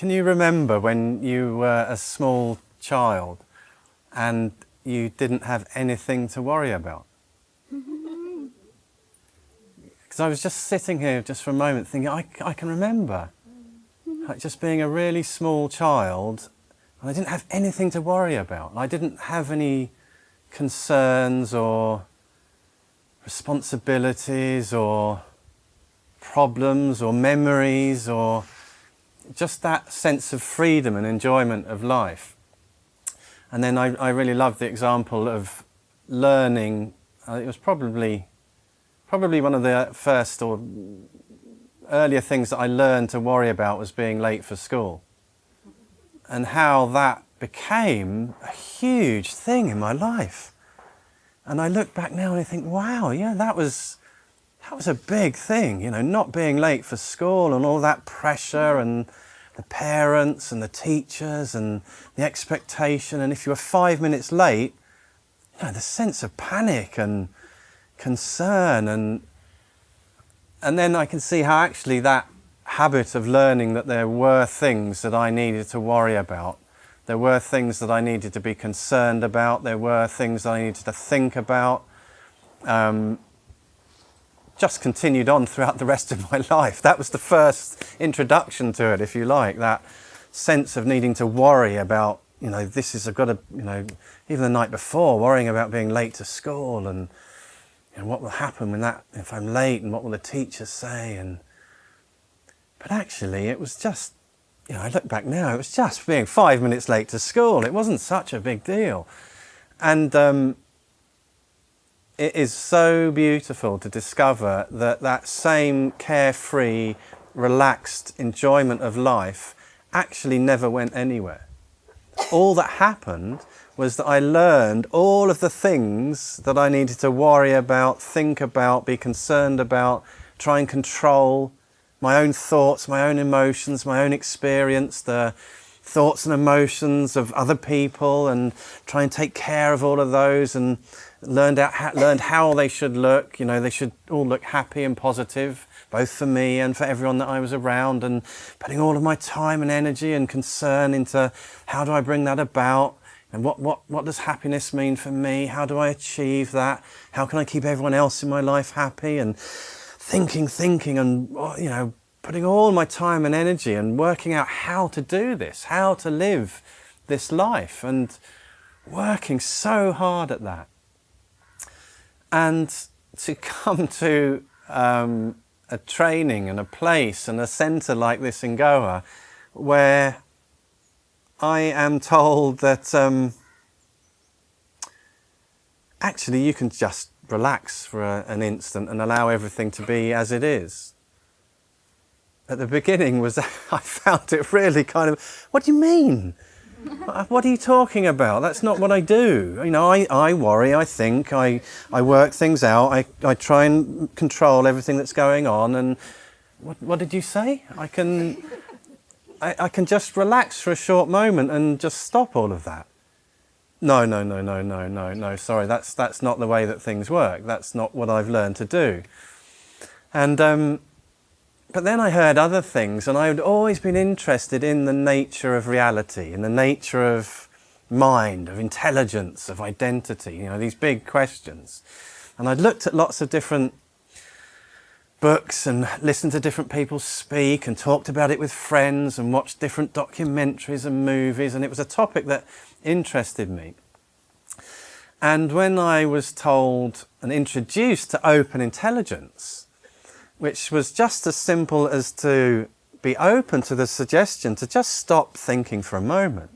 Can you remember when you were a small child and you didn't have anything to worry about? Because I was just sitting here just for a moment thinking, I, I can remember like just being a really small child and I didn't have anything to worry about. I didn't have any concerns or responsibilities or problems or memories or just that sense of freedom and enjoyment of life. And then I, I really love the example of learning. Uh, it was probably probably one of the first or earlier things that I learned to worry about was being late for school. And how that became a huge thing in my life. And I look back now and I think, wow, yeah, that was that was a big thing, you know, not being late for school and all that pressure and the parents and the teachers and the expectation. And if you were five minutes late, you know, the sense of panic and concern and and then I can see how actually that habit of learning that there were things that I needed to worry about. There were things that I needed to be concerned about. There were things that I needed to think about. Um, just continued on throughout the rest of my life. That was the first introduction to it, if you like, that sense of needing to worry about, you know, this is, I've got to, you know, even the night before, worrying about being late to school and, you know, what will happen when that, if I'm late and what will the teachers say and, but actually it was just, you know, I look back now, it was just being five minutes late to school. It wasn't such a big deal. And, um, it is so beautiful to discover that that same carefree, relaxed enjoyment of life actually never went anywhere. All that happened was that I learned all of the things that I needed to worry about, think about, be concerned about, try and control my own thoughts, my own emotions, my own experience, the thoughts and emotions of other people and try and take care of all of those and learned out how, learned how they should look. You know, they should all look happy and positive, both for me and for everyone that I was around, and putting all of my time and energy and concern into how do I bring that about. And what, what, what does happiness mean for me? How do I achieve that? How can I keep everyone else in my life happy? And thinking, thinking, and, oh, you know, putting all my time and energy and working out how to do this, how to live this life, and working so hard at that. And to come to um, a training and a place and a centre like this in Goa, where I am told that um, actually you can just relax for a, an instant and allow everything to be as it is. At the beginning was I found it really kind of, what do you mean? what are you talking about? That's not what I do. You know, I, I worry, I think, I, I work things out, I, I try and control everything that's going on. And what, what did you say? I can, I, I can just relax for a short moment and just stop all of that. No, no, no, no, no, no, no, sorry, that's, that's not the way that things work. That's not what I've learned to do. And um, but then I heard other things and I had always been interested in the nature of reality, in the nature of mind, of intelligence, of identity, you know, these big questions. And I'd looked at lots of different books and listened to different people speak and talked about it with friends and watched different documentaries and movies and it was a topic that interested me. And when I was told and introduced to open intelligence, which was just as simple as to be open to the suggestion to just stop thinking for a moment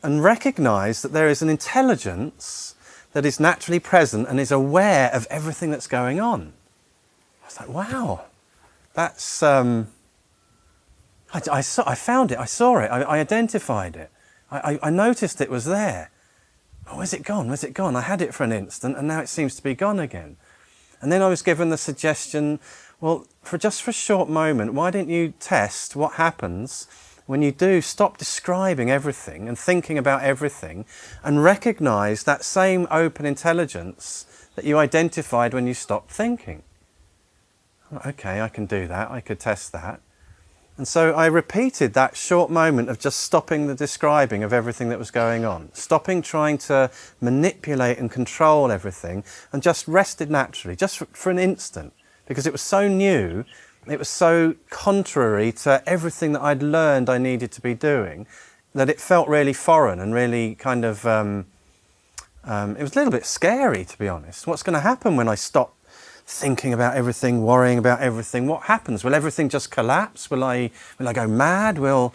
and recognize that there is an intelligence that is naturally present and is aware of everything that's going on. I was like, wow, that's, um, I, I, saw, I found it, I saw it, I, I identified it, I, I, noticed it was there. Oh, where's it gone? Where's it gone? I had it for an instant and now it seems to be gone again. And then I was given the suggestion, well, for just for a short moment, why don't you test what happens when you do stop describing everything and thinking about everything and recognize that same open intelligence that you identified when you stopped thinking. Okay, I can do that. I could test that. And so I repeated that short moment of just stopping the describing of everything that was going on, stopping trying to manipulate and control everything, and just rested naturally, just for, an instant, because it was so new, it was so contrary to everything that I'd learned I needed to be doing, that it felt really foreign and really kind of, um, um, it was a little bit scary to be honest. What's going to happen when I stop thinking about everything, worrying about everything, what happens? Will everything just collapse? Will I, will I go mad? Will...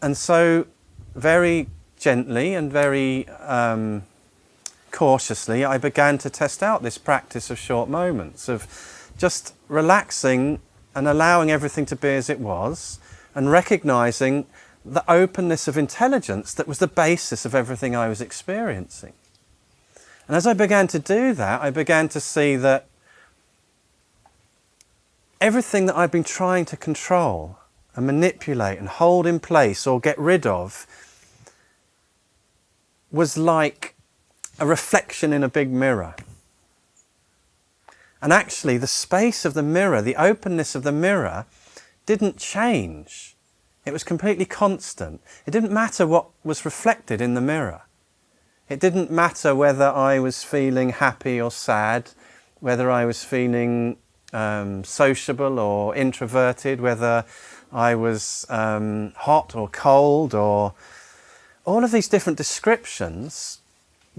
And so very gently and very um, cautiously, I began to test out this practice of short moments, of just relaxing and allowing everything to be as it was, and recognizing the openness of intelligence that was the basis of everything I was experiencing. And as I began to do that, I began to see that everything that I've been trying to control and manipulate and hold in place or get rid of was like a reflection in a big mirror. And actually, the space of the mirror, the openness of the mirror, didn't change. It was completely constant. It didn't matter what was reflected in the mirror. It didn't matter whether I was feeling happy or sad, whether I was feeling um, sociable or introverted, whether I was um, hot or cold or all of these different descriptions,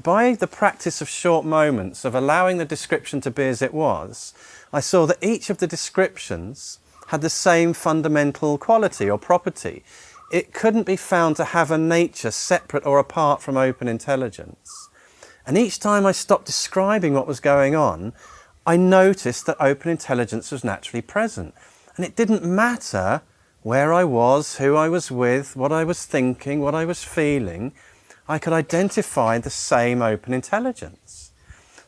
by the practice of short moments, of allowing the description to be as it was, I saw that each of the descriptions had the same fundamental quality or property. It couldn't be found to have a nature separate or apart from open intelligence. And each time I stopped describing what was going on, I noticed that open intelligence was naturally present. And it didn't matter where I was, who I was with, what I was thinking, what I was feeling, I could identify the same open intelligence.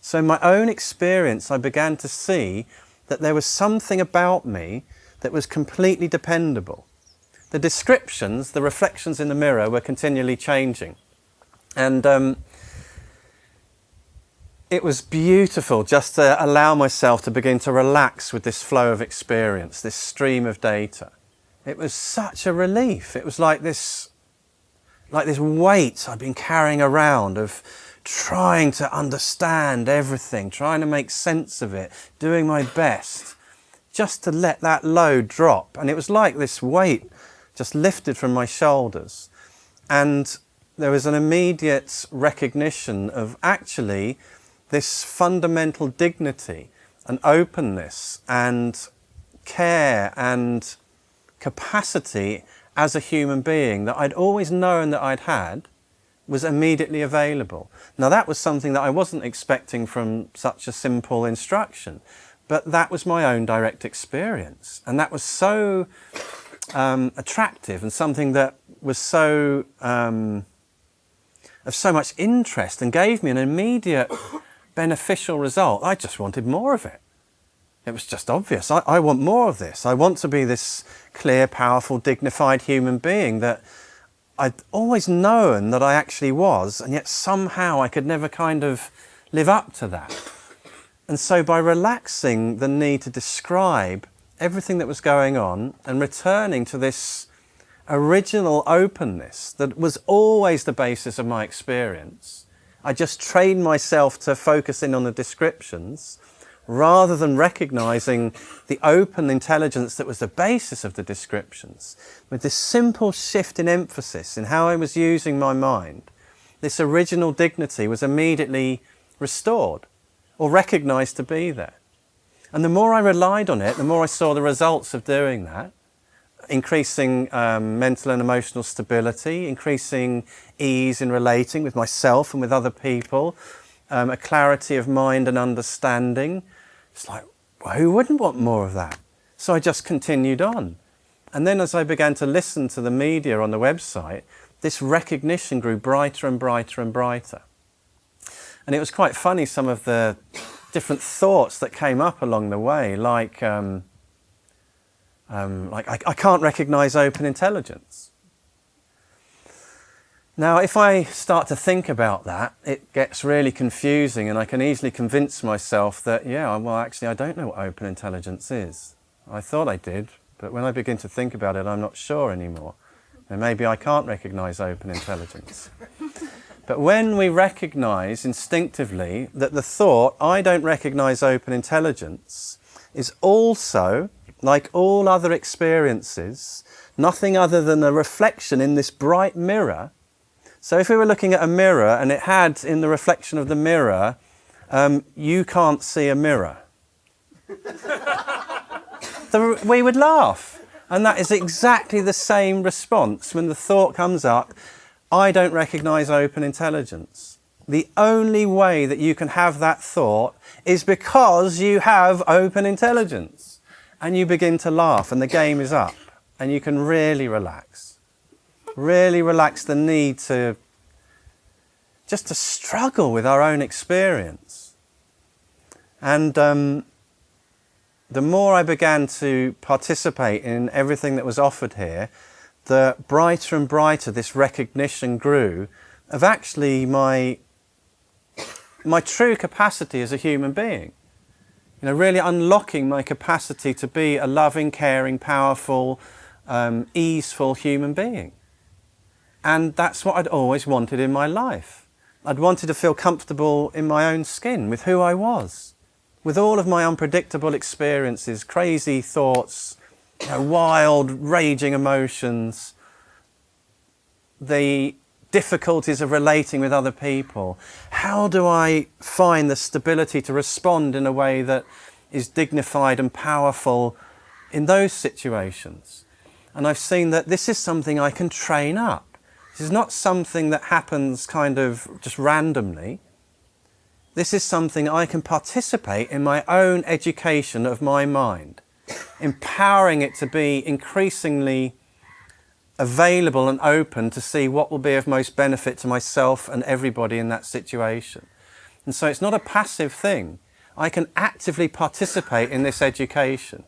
So in my own experience, I began to see that there was something about me that was completely dependable. The descriptions, the reflections in the mirror were continually changing. And um, it was beautiful just to allow myself to begin to relax with this flow of experience, this stream of data. It was such a relief. It was like this, like this weight I'd been carrying around of trying to understand everything, trying to make sense of it, doing my best, just to let that load drop. And it was like this weight just lifted from my shoulders. And there was an immediate recognition of actually this fundamental dignity and openness and care and capacity as a human being that I'd always known that I'd had was immediately available. Now that was something that I wasn't expecting from such a simple instruction, but that was my own direct experience. And that was so um, attractive and something that was so um, of so much interest and gave me an immediate beneficial result. I just wanted more of it. It was just obvious. I, I, want more of this. I want to be this clear, powerful, dignified human being that I'd always known that I actually was, and yet somehow I could never kind of live up to that. And so by relaxing the need to describe everything that was going on and returning to this original openness that was always the basis of my experience, I just trained myself to focus in on the descriptions rather than recognizing the open intelligence that was the basis of the descriptions. With this simple shift in emphasis in how I was using my mind, this original dignity was immediately restored or recognized to be there. And the more I relied on it, the more I saw the results of doing that increasing um, mental and emotional stability, increasing ease in relating with myself and with other people, um, a clarity of mind and understanding. It's like, well, who wouldn't want more of that? So I just continued on. And then as I began to listen to the media on the website, this recognition grew brighter and brighter and brighter. And it was quite funny, some of the different thoughts that came up along the way, like, um, um, like I, I can't recognize open intelligence. Now, if I start to think about that, it gets really confusing and I can easily convince myself that, yeah, well, actually, I don't know what open intelligence is. I thought I did, But when I begin to think about it, I'm not sure anymore. And maybe I can't recognize open intelligence. but when we recognize instinctively that the thought, I don't recognize open intelligence, is also, like all other experiences, nothing other than a reflection in this bright mirror. So if we were looking at a mirror and it had in the reflection of the mirror, um, you can't see a mirror. the, we would laugh. And that is exactly the same response when the thought comes up, I don't recognize open intelligence. The only way that you can have that thought is because you have open intelligence. And you begin to laugh and the game is up and you can really relax. Really relax the need to just to struggle with our own experience. And um, the more I began to participate in everything that was offered here, the brighter and brighter this recognition grew of actually my, my true capacity as a human being. You know, really unlocking my capacity to be a loving, caring, powerful, um, easeful human being. And that's what I'd always wanted in my life. I'd wanted to feel comfortable in my own skin with who I was with all of my unpredictable experiences, crazy thoughts, you know, wild, raging emotions, the difficulties of relating with other people, how do I find the stability to respond in a way that is dignified and powerful in those situations? And I've seen that this is something I can train up. This is not something that happens kind of just randomly. This is something I can participate in my own education of my mind, empowering it to be increasingly available and open to see what will be of most benefit to myself and everybody in that situation. And so it's not a passive thing. I can actively participate in this education.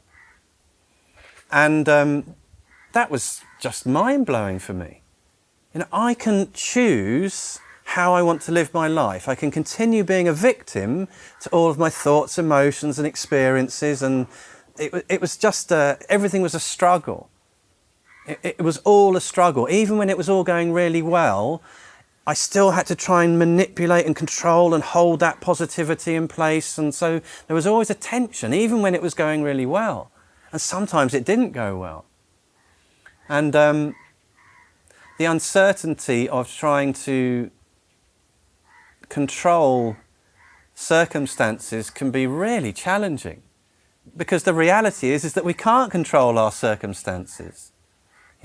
And um, that was just mind-blowing for me. You know, I can choose how I want to live my life. I can continue being a victim to all of my thoughts, emotions and experiences and it, it was just, everything was a struggle. It, it was all a struggle. Even when it was all going really well, I still had to try and manipulate and control and hold that positivity in place. And so there was always a tension, even when it was going really well. And sometimes it didn't go well. And um, the uncertainty of trying to control circumstances can be really challenging because the reality is, is that we can't control our circumstances.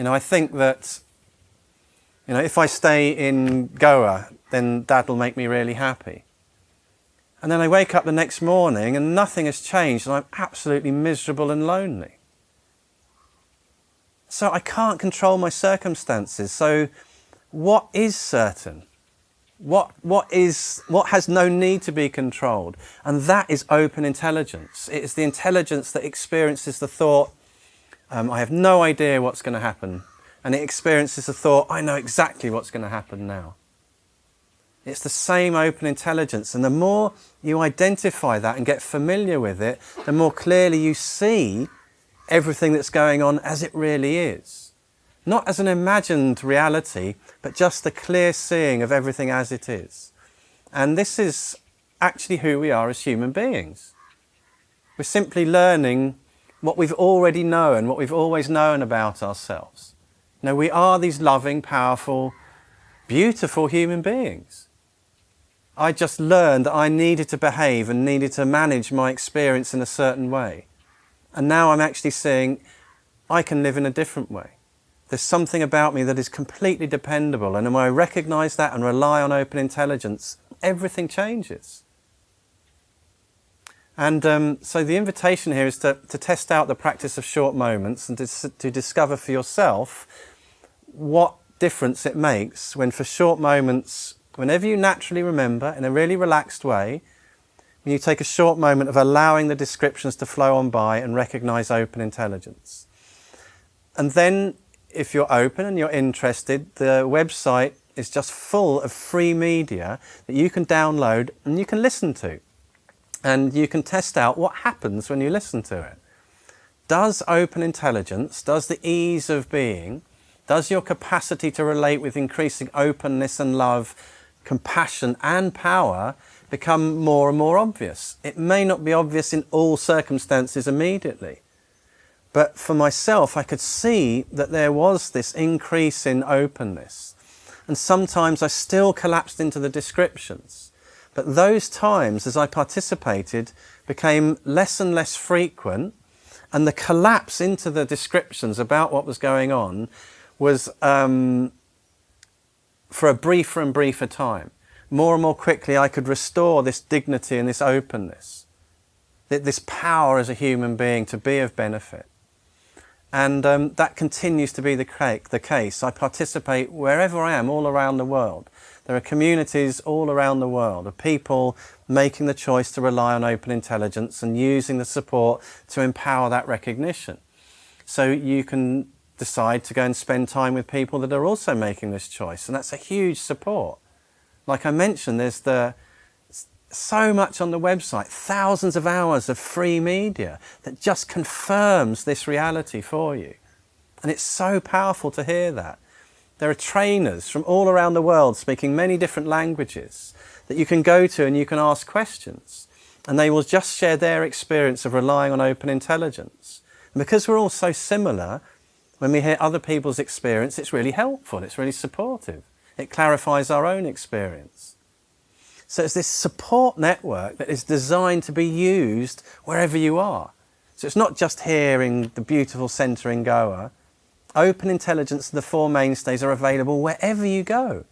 You know, I think that, you know, if I stay in Goa, then will make me really happy. And then I wake up the next morning and nothing has changed and I'm absolutely miserable and lonely. So I can't control my circumstances. So what is certain? What, what, is, what has no need to be controlled? And that is open intelligence. It is the intelligence that experiences the thought, um, I have no idea what's going to happen. And it experiences the thought, I know exactly what's going to happen now. It's the same open intelligence. And the more you identify that and get familiar with it, the more clearly you see everything that's going on as it really is not as an imagined reality, but just the clear seeing of everything as it is. And this is actually who we are as human beings. We're simply learning what we've already known, what we've always known about ourselves. Now we are these loving, powerful, beautiful human beings. I just learned that I needed to behave and needed to manage my experience in a certain way. And now I'm actually seeing I can live in a different way. There's something about me that is completely dependable and when I recognize that and rely on open intelligence, everything changes. And um, so the invitation here is to, to test out the practice of short moments and to, to discover for yourself what difference it makes when for short moments, whenever you naturally remember in a really relaxed way, when you take a short moment of allowing the descriptions to flow on by and recognize open intelligence. And then if you're open and you're interested, the website is just full of free media that you can download and you can listen to. And you can test out what happens when you listen to it. does open intelligence, does the ease of being, does your capacity to relate with increasing openness and love, compassion and power become more and more obvious? It may not be obvious in all circumstances immediately, but for myself, I could see that there was this increase in openness. And sometimes I still collapsed into the descriptions. But those times, as I participated, became less and less frequent. And the collapse into the descriptions about what was going on was um, for a briefer and briefer time. More and more quickly, I could restore this dignity and this openness, this power as a human being to be of benefit. And um, that continues to be the, the case. I participate wherever I am, all around the world. There are communities all around the world of people making the choice to rely on open intelligence and using the support to empower that recognition. So you can decide to go and spend time with people that are also making this choice. And that's a huge support. Like I mentioned, there's the so much on the website, thousands of hours of free media that just confirms this reality for you. And it's so powerful to hear that. There are trainers from all around the world speaking many different languages that you can go to and you can ask questions. And they will just share their experience of relying on open intelligence. And because we're all so similar, when we hear other people's experience, it's really helpful, it's really supportive. It clarifies our own experience. So it's this support network that is designed to be used wherever you are. So it's not just here in the beautiful centre in Goa. Open intelligence the four mainstays are available wherever you go.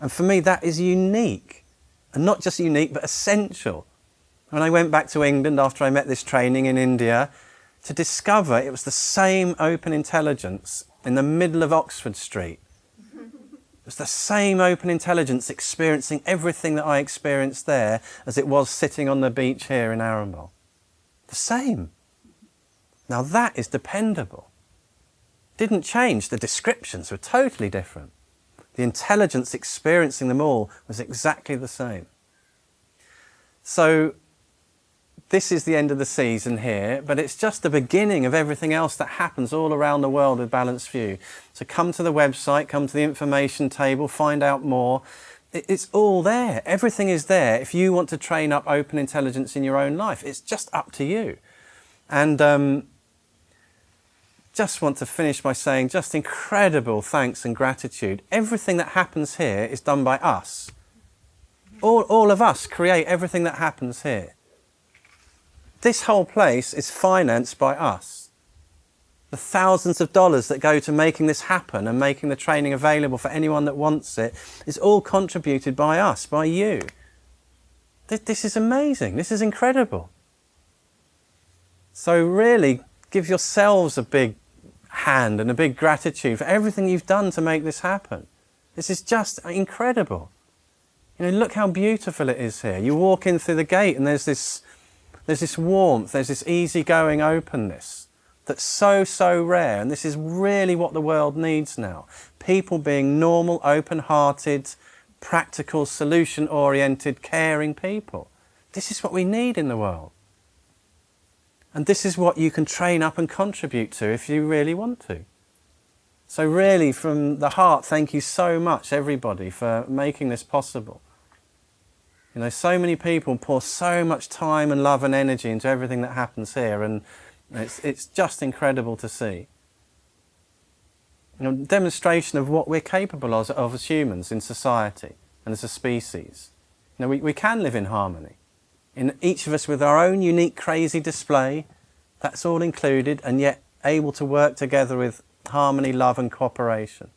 And for me, that is unique. And not just unique, but essential. When I went back to England after I met this training in India, to discover it was the same open intelligence in the middle of Oxford Street it was the same open intelligence experiencing everything that I experienced there as it was sitting on the beach here in Arambol. The same. Now that is dependable. Didn't change, the descriptions were totally different. The intelligence experiencing them all was exactly the same. So this is the end of the season here, but it's just the beginning of everything else that happens all around the world with Balanced View. So come to the website, come to the information table, find out more. It's all there. Everything is there. If you want to train up open intelligence in your own life, it's just up to you. And um, just want to finish by saying just incredible thanks and gratitude. Everything that happens here is done by us. All, all of us create everything that happens here. This whole place is financed by us. The thousands of dollars that go to making this happen and making the training available for anyone that wants it is all contributed by us, by you. This is amazing. This is incredible. So really give yourselves a big hand and a big gratitude for everything you've done to make this happen. This is just incredible. You know, look how beautiful it is here. You walk in through the gate and there's this there's this warmth, there's this easygoing openness that's so, so rare. And this is really what the world needs now. People being normal, open-hearted, practical, solution-oriented, caring people. This is what we need in the world. And this is what you can train up and contribute to if you really want to. So really, from the heart, thank you so much, everybody, for making this possible. You know, so many people pour so much time and love and energy into everything that happens here, and it's, it's just incredible to see. You know, demonstration of what we're capable of, of as humans in society and as a species. You know, we, we can live in harmony. In each of us with our own unique crazy display, that's all included, and yet able to work together with harmony, love and cooperation.